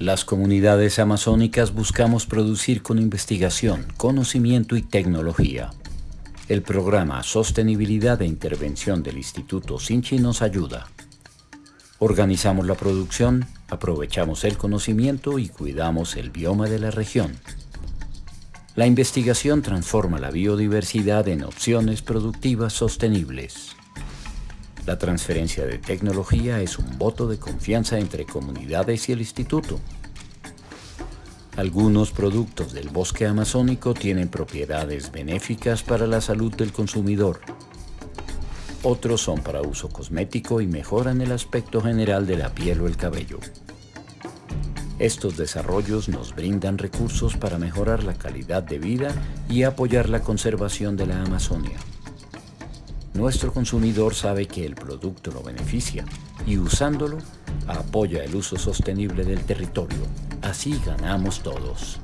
Las comunidades amazónicas buscamos producir con investigación, conocimiento y tecnología. El programa Sostenibilidad e Intervención del Instituto Sinchi nos ayuda. Organizamos la producción, aprovechamos el conocimiento y cuidamos el bioma de la región. La investigación transforma la biodiversidad en opciones productivas sostenibles. La transferencia de tecnología es un voto de confianza entre comunidades y el instituto. Algunos productos del bosque amazónico tienen propiedades benéficas para la salud del consumidor. Otros son para uso cosmético y mejoran el aspecto general de la piel o el cabello. Estos desarrollos nos brindan recursos para mejorar la calidad de vida y apoyar la conservación de la Amazonia. Nuestro consumidor sabe que el producto lo beneficia y usándolo apoya el uso sostenible del territorio. Así ganamos todos.